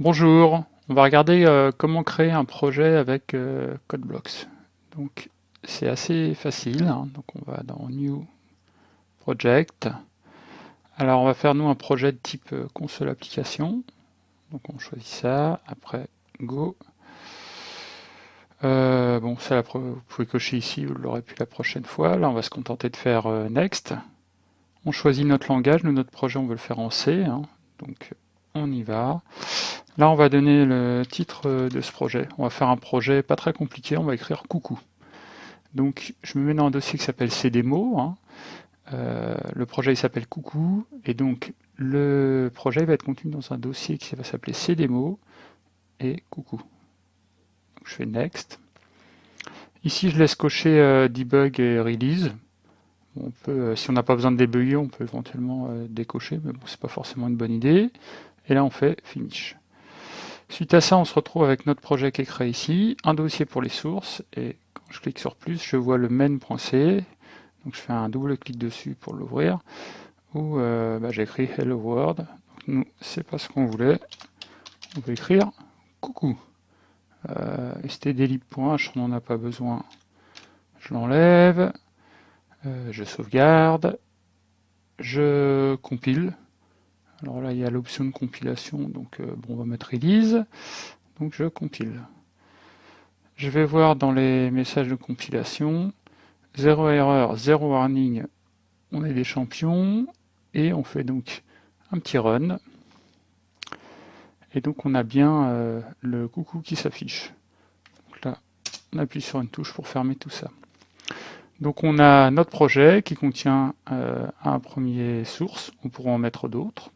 Bonjour, on va regarder euh, comment créer un projet avec euh, CodeBlocks. Donc c'est assez facile, hein. donc on va dans New Project. Alors on va faire nous un projet de type euh, console application. Donc on choisit ça, après Go. bon ça vous pouvez cocher ici, vous l'aurez plus la prochaine fois. Là on va se contenter de faire Next. On choisit notre langage, nous notre projet on veut le faire en C, hein. donc on y va. Là, on va donner le titre euh, de ce projet. On va faire un projet pas très compliqué, on va écrire coucou. Donc, je me mets dans un dossier qui s'appelle cdemo. Hein. Euh, le projet s'appelle coucou, et donc le projet va être contenu dans un dossier qui va s'appeler cdemo et coucou. je fais next. Ici, je laisse cocher euh, debug et release. Si on n'a pas besoin de débugger, on peut éventuellement décocher, mais bon, c'est pas forcément une bonne idée. Et là, on fait finish. Suite à ça, on se retrouve avec notre projet qui est créé ici, un dossier pour les sources, et quand je clique sur plus, je vois le main.c, donc je fais un double clic dessus pour l'ouvrir, où euh, bah, j'écris Hello World. nous, c'est pas ce qu'on voulait, on peut écrire coucou. Euh, stdlib.h, on n'en a pas besoin, je l'enlève, euh, je sauvegarde, je compile, alors là, il y a l'option de compilation, donc euh, bon, on va mettre release. Donc je compile. Je vais voir dans les messages de compilation, zéro erreur, zéro warning, on est des champions, et on fait donc un petit run. Et donc on a bien euh, le coucou qui s'affiche. Donc là, on appuie sur une touche pour fermer tout ça. Donc on a notre projet qui contient euh, un premier source, on pourra en mettre d'autres.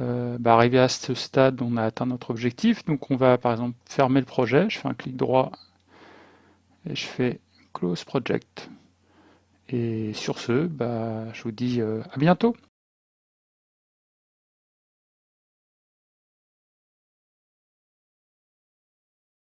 Euh, bah, arrivé à ce stade, on a atteint notre objectif. Donc on va par exemple fermer le projet. Je fais un clic droit et je fais Close Project. Et sur ce, bah, je vous dis euh, à bientôt.